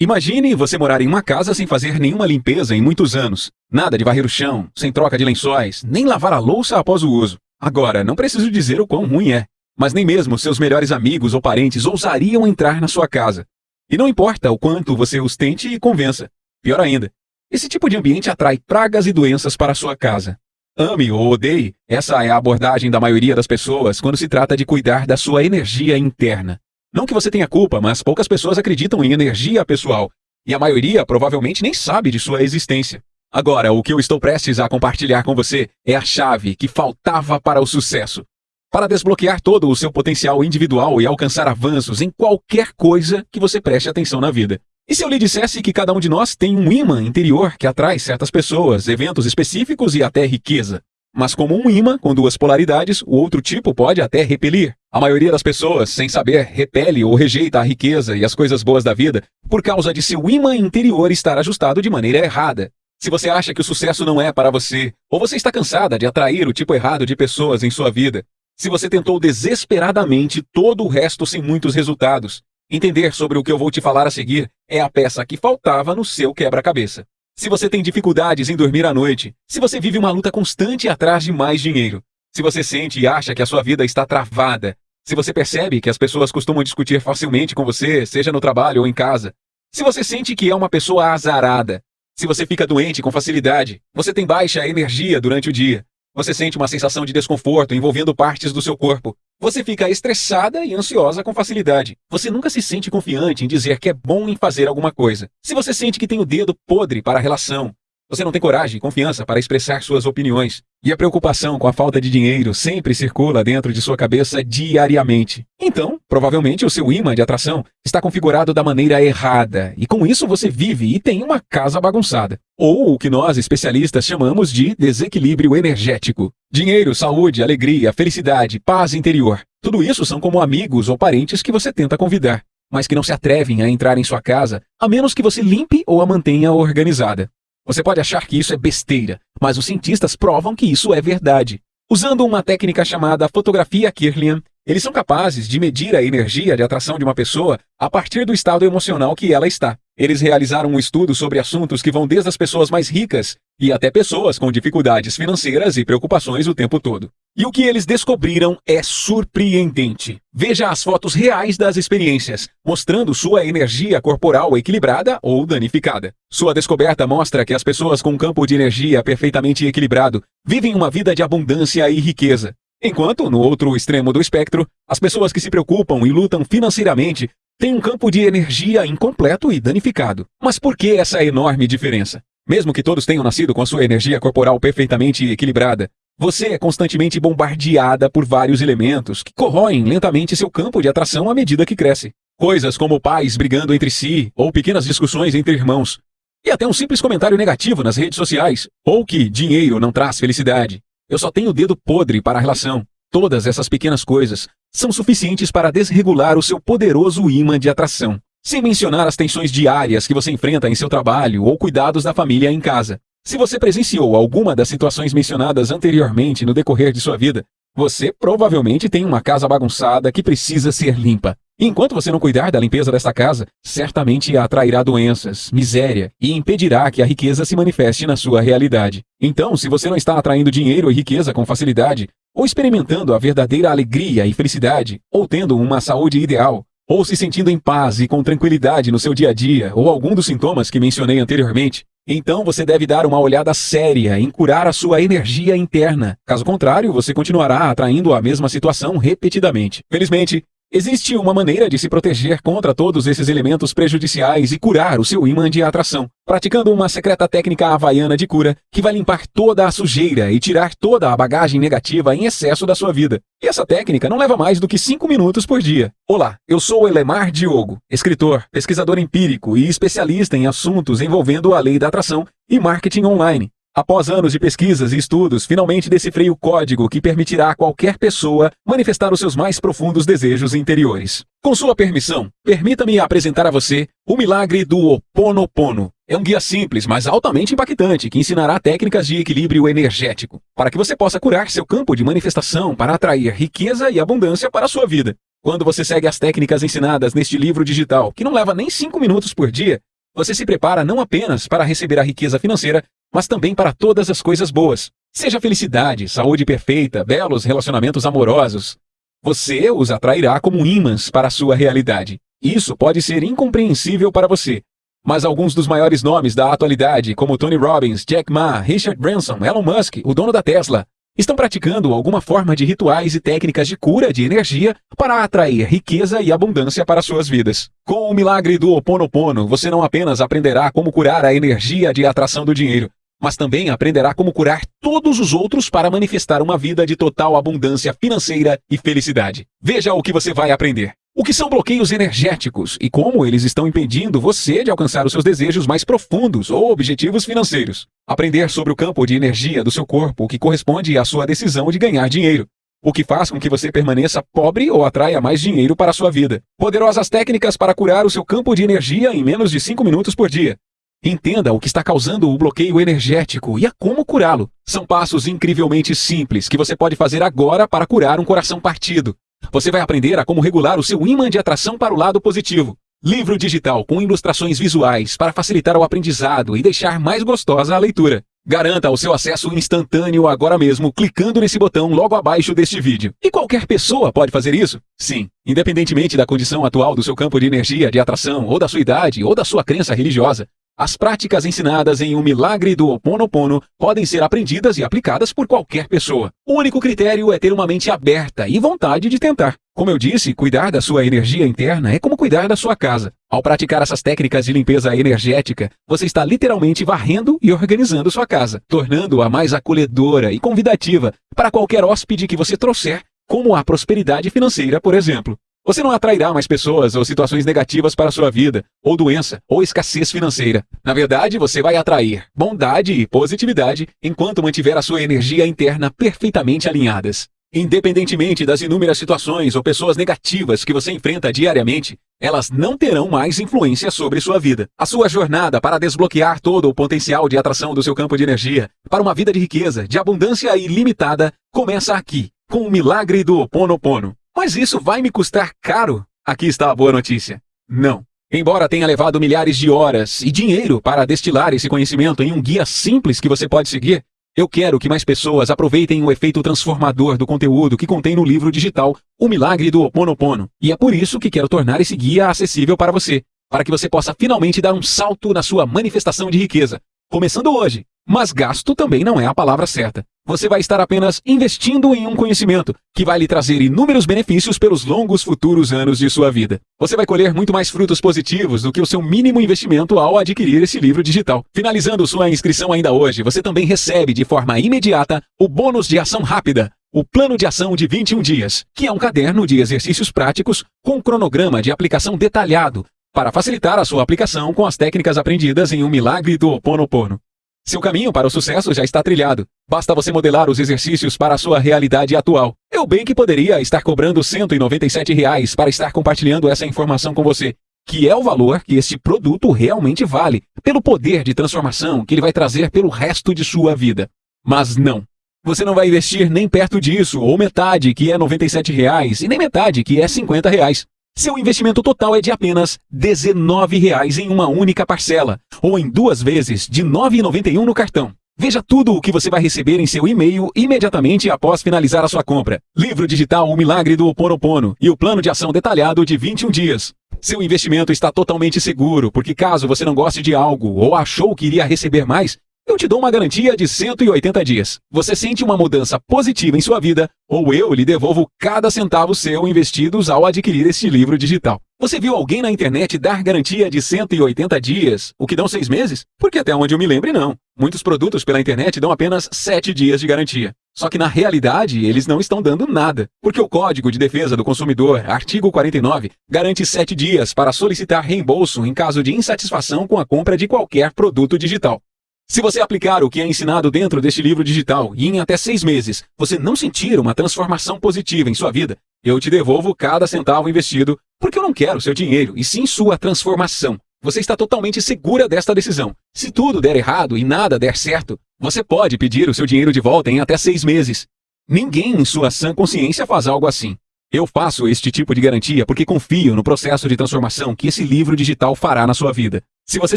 Imagine você morar em uma casa sem fazer nenhuma limpeza em muitos anos. Nada de varrer o chão, sem troca de lençóis, nem lavar a louça após o uso. Agora, não preciso dizer o quão ruim é. Mas nem mesmo seus melhores amigos ou parentes ousariam entrar na sua casa. E não importa o quanto você os tente e convença. Pior ainda, esse tipo de ambiente atrai pragas e doenças para a sua casa. Ame ou odeie, essa é a abordagem da maioria das pessoas quando se trata de cuidar da sua energia interna. Não que você tenha culpa, mas poucas pessoas acreditam em energia pessoal, e a maioria provavelmente nem sabe de sua existência. Agora, o que eu estou prestes a compartilhar com você é a chave que faltava para o sucesso. Para desbloquear todo o seu potencial individual e alcançar avanços em qualquer coisa que você preste atenção na vida. E se eu lhe dissesse que cada um de nós tem um imã interior que atrai certas pessoas, eventos específicos e até riqueza? Mas como um imã com duas polaridades, o outro tipo pode até repelir. A maioria das pessoas, sem saber, repele ou rejeita a riqueza e as coisas boas da vida por causa de seu imã interior estar ajustado de maneira errada. Se você acha que o sucesso não é para você, ou você está cansada de atrair o tipo errado de pessoas em sua vida, se você tentou desesperadamente todo o resto sem muitos resultados, Entender sobre o que eu vou te falar a seguir é a peça que faltava no seu quebra-cabeça. Se você tem dificuldades em dormir à noite, se você vive uma luta constante atrás de mais dinheiro, se você sente e acha que a sua vida está travada, se você percebe que as pessoas costumam discutir facilmente com você, seja no trabalho ou em casa, se você sente que é uma pessoa azarada, se você fica doente com facilidade, você tem baixa energia durante o dia, você sente uma sensação de desconforto envolvendo partes do seu corpo, você fica estressada e ansiosa com facilidade. Você nunca se sente confiante em dizer que é bom em fazer alguma coisa. Se você sente que tem o dedo podre para a relação, você não tem coragem e confiança para expressar suas opiniões. E a preocupação com a falta de dinheiro sempre circula dentro de sua cabeça diariamente. Então, provavelmente o seu imã de atração está configurado da maneira errada, e com isso você vive e tem uma casa bagunçada. Ou o que nós especialistas chamamos de desequilíbrio energético. Dinheiro, saúde, alegria, felicidade, paz interior. Tudo isso são como amigos ou parentes que você tenta convidar, mas que não se atrevem a entrar em sua casa a menos que você limpe ou a mantenha organizada. Você pode achar que isso é besteira, mas os cientistas provam que isso é verdade. Usando uma técnica chamada fotografia Kirlian, eles são capazes de medir a energia de atração de uma pessoa a partir do estado emocional que ela está. Eles realizaram um estudo sobre assuntos que vão desde as pessoas mais ricas e até pessoas com dificuldades financeiras e preocupações o tempo todo. E o que eles descobriram é surpreendente. Veja as fotos reais das experiências, mostrando sua energia corporal equilibrada ou danificada. Sua descoberta mostra que as pessoas com um campo de energia perfeitamente equilibrado vivem uma vida de abundância e riqueza. Enquanto, no outro extremo do espectro, as pessoas que se preocupam e lutam financeiramente têm um campo de energia incompleto e danificado. Mas por que essa enorme diferença? Mesmo que todos tenham nascido com a sua energia corporal perfeitamente equilibrada, você é constantemente bombardeada por vários elementos que corroem lentamente seu campo de atração à medida que cresce. Coisas como pais brigando entre si, ou pequenas discussões entre irmãos, e até um simples comentário negativo nas redes sociais, ou que dinheiro não traz felicidade. Eu só tenho o dedo podre para a relação. Todas essas pequenas coisas são suficientes para desregular o seu poderoso imã de atração. Sem mencionar as tensões diárias que você enfrenta em seu trabalho ou cuidados da família em casa. Se você presenciou alguma das situações mencionadas anteriormente no decorrer de sua vida, você provavelmente tem uma casa bagunçada que precisa ser limpa. Enquanto você não cuidar da limpeza desta casa, certamente atrairá doenças, miséria e impedirá que a riqueza se manifeste na sua realidade. Então, se você não está atraindo dinheiro e riqueza com facilidade, ou experimentando a verdadeira alegria e felicidade, ou tendo uma saúde ideal, ou se sentindo em paz e com tranquilidade no seu dia a dia, ou algum dos sintomas que mencionei anteriormente, então você deve dar uma olhada séria em curar a sua energia interna. Caso contrário, você continuará atraindo a mesma situação repetidamente. Felizmente, Existe uma maneira de se proteger contra todos esses elementos prejudiciais e curar o seu imã de atração, praticando uma secreta técnica havaiana de cura que vai limpar toda a sujeira e tirar toda a bagagem negativa em excesso da sua vida. E essa técnica não leva mais do que 5 minutos por dia. Olá, eu sou Elemar Diogo, escritor, pesquisador empírico e especialista em assuntos envolvendo a lei da atração e marketing online. Após anos de pesquisas e estudos, finalmente decifrei o código que permitirá a qualquer pessoa manifestar os seus mais profundos desejos interiores. Com sua permissão, permita-me apresentar a você o milagre do Ho Oponopono. É um guia simples, mas altamente impactante, que ensinará técnicas de equilíbrio energético, para que você possa curar seu campo de manifestação para atrair riqueza e abundância para a sua vida. Quando você segue as técnicas ensinadas neste livro digital, que não leva nem 5 minutos por dia, você se prepara não apenas para receber a riqueza financeira, mas também para todas as coisas boas. Seja felicidade, saúde perfeita, belos relacionamentos amorosos. Você os atrairá como ímãs para a sua realidade. Isso pode ser incompreensível para você, mas alguns dos maiores nomes da atualidade, como Tony Robbins, Jack Ma, Richard Branson, Elon Musk, o dono da Tesla, estão praticando alguma forma de rituais e técnicas de cura de energia para atrair riqueza e abundância para suas vidas. Com o milagre do Ho Oponopono, você não apenas aprenderá como curar a energia de atração do dinheiro, mas também aprenderá como curar todos os outros para manifestar uma vida de total abundância financeira e felicidade. Veja o que você vai aprender. O que são bloqueios energéticos e como eles estão impedindo você de alcançar os seus desejos mais profundos ou objetivos financeiros. Aprender sobre o campo de energia do seu corpo que corresponde à sua decisão de ganhar dinheiro. O que faz com que você permaneça pobre ou atraia mais dinheiro para a sua vida. Poderosas técnicas para curar o seu campo de energia em menos de 5 minutos por dia. Entenda o que está causando o bloqueio energético e a como curá-lo. São passos incrivelmente simples que você pode fazer agora para curar um coração partido. Você vai aprender a como regular o seu ímã de atração para o lado positivo. Livro digital com ilustrações visuais para facilitar o aprendizado e deixar mais gostosa a leitura. Garanta o seu acesso instantâneo agora mesmo clicando nesse botão logo abaixo deste vídeo. E qualquer pessoa pode fazer isso? Sim, independentemente da condição atual do seu campo de energia, de atração, ou da sua idade, ou da sua crença religiosa. As práticas ensinadas em O Milagre do Ho Oponopono podem ser aprendidas e aplicadas por qualquer pessoa. O único critério é ter uma mente aberta e vontade de tentar. Como eu disse, cuidar da sua energia interna é como cuidar da sua casa. Ao praticar essas técnicas de limpeza energética, você está literalmente varrendo e organizando sua casa, tornando-a mais acolhedora e convidativa para qualquer hóspede que você trouxer, como a prosperidade financeira, por exemplo. Você não atrairá mais pessoas ou situações negativas para a sua vida, ou doença, ou escassez financeira. Na verdade, você vai atrair bondade e positividade enquanto mantiver a sua energia interna perfeitamente alinhadas. Independentemente das inúmeras situações ou pessoas negativas que você enfrenta diariamente, elas não terão mais influência sobre sua vida. A sua jornada para desbloquear todo o potencial de atração do seu campo de energia para uma vida de riqueza, de abundância ilimitada, começa aqui, com o milagre do Ho Oponopono. Mas isso vai me custar caro? Aqui está a boa notícia. Não. Embora tenha levado milhares de horas e dinheiro para destilar esse conhecimento em um guia simples que você pode seguir, eu quero que mais pessoas aproveitem o efeito transformador do conteúdo que contém no livro digital O Milagre do Ho Oponopono. E é por isso que quero tornar esse guia acessível para você, para que você possa finalmente dar um salto na sua manifestação de riqueza, começando hoje. Mas gasto também não é a palavra certa. Você vai estar apenas investindo em um conhecimento que vai lhe trazer inúmeros benefícios pelos longos futuros anos de sua vida. Você vai colher muito mais frutos positivos do que o seu mínimo investimento ao adquirir esse livro digital. Finalizando sua inscrição ainda hoje, você também recebe de forma imediata o bônus de ação rápida, o Plano de Ação de 21 Dias, que é um caderno de exercícios práticos com cronograma de aplicação detalhado para facilitar a sua aplicação com as técnicas aprendidas em Um Milagre do Ho Oponopono. Seu caminho para o sucesso já está trilhado. Basta você modelar os exercícios para a sua realidade atual. Eu bem que poderia estar cobrando 197 reais para estar compartilhando essa informação com você, que é o valor que este produto realmente vale, pelo poder de transformação que ele vai trazer pelo resto de sua vida. Mas não. Você não vai investir nem perto disso, ou metade, que é 97 reais, e nem metade, que é 50 reais. Seu investimento total é de apenas R$ 19,00 em uma única parcela, ou em duas vezes de R$ 9,91 no cartão. Veja tudo o que você vai receber em seu e-mail imediatamente após finalizar a sua compra. Livro digital O Milagre do Ho Oponopono e o plano de ação detalhado de 21 dias. Seu investimento está totalmente seguro, porque caso você não goste de algo ou achou que iria receber mais, eu te dou uma garantia de 180 dias. Você sente uma mudança positiva em sua vida, ou eu lhe devolvo cada centavo seu investidos ao adquirir este livro digital. Você viu alguém na internet dar garantia de 180 dias, o que dão seis meses? Porque até onde eu me lembre, não. Muitos produtos pela internet dão apenas 7 dias de garantia. Só que na realidade, eles não estão dando nada, porque o Código de Defesa do Consumidor, artigo 49, garante 7 dias para solicitar reembolso em caso de insatisfação com a compra de qualquer produto digital. Se você aplicar o que é ensinado dentro deste livro digital e em até seis meses você não sentir uma transformação positiva em sua vida, eu te devolvo cada centavo investido, porque eu não quero seu dinheiro, e sim sua transformação. Você está totalmente segura desta decisão. Se tudo der errado e nada der certo, você pode pedir o seu dinheiro de volta em até seis meses. Ninguém em sua sã consciência faz algo assim. Eu faço este tipo de garantia porque confio no processo de transformação que esse livro digital fará na sua vida. Se você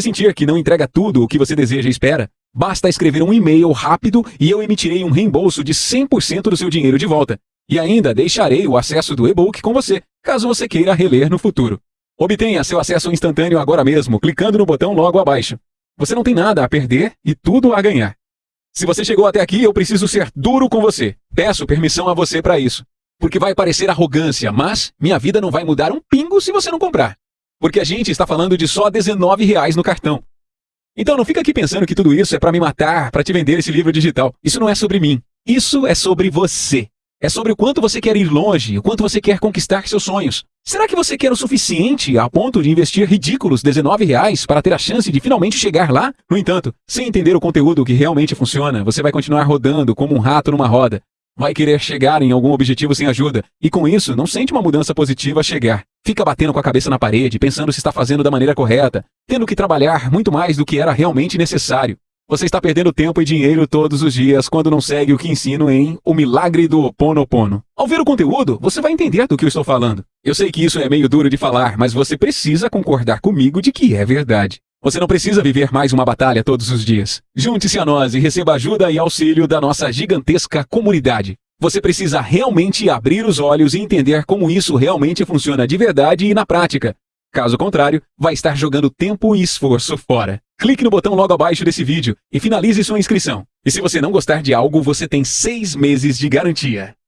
sentir que não entrega tudo o que você deseja e espera, basta escrever um e-mail rápido e eu emitirei um reembolso de 100% do seu dinheiro de volta. E ainda deixarei o acesso do e-book com você, caso você queira reler no futuro. Obtenha seu acesso instantâneo agora mesmo, clicando no botão logo abaixo. Você não tem nada a perder e tudo a ganhar. Se você chegou até aqui, eu preciso ser duro com você. Peço permissão a você para isso. Porque vai parecer arrogância, mas minha vida não vai mudar um pingo se você não comprar. Porque a gente está falando de só 19 reais no cartão. Então não fica aqui pensando que tudo isso é para me matar, para te vender esse livro digital. Isso não é sobre mim. Isso é sobre você. É sobre o quanto você quer ir longe, o quanto você quer conquistar seus sonhos. Será que você quer o suficiente a ponto de investir ridículos 19 reais para ter a chance de finalmente chegar lá? No entanto, sem entender o conteúdo que realmente funciona, você vai continuar rodando como um rato numa roda. Vai querer chegar em algum objetivo sem ajuda, e com isso não sente uma mudança positiva chegar. Fica batendo com a cabeça na parede, pensando se está fazendo da maneira correta, tendo que trabalhar muito mais do que era realmente necessário. Você está perdendo tempo e dinheiro todos os dias quando não segue o que ensino em O Milagre do Ponopono. Ao ver o conteúdo, você vai entender do que eu estou falando. Eu sei que isso é meio duro de falar, mas você precisa concordar comigo de que é verdade. Você não precisa viver mais uma batalha todos os dias. Junte-se a nós e receba ajuda e auxílio da nossa gigantesca comunidade. Você precisa realmente abrir os olhos e entender como isso realmente funciona de verdade e na prática. Caso contrário, vai estar jogando tempo e esforço fora. Clique no botão logo abaixo desse vídeo e finalize sua inscrição. E se você não gostar de algo, você tem seis meses de garantia.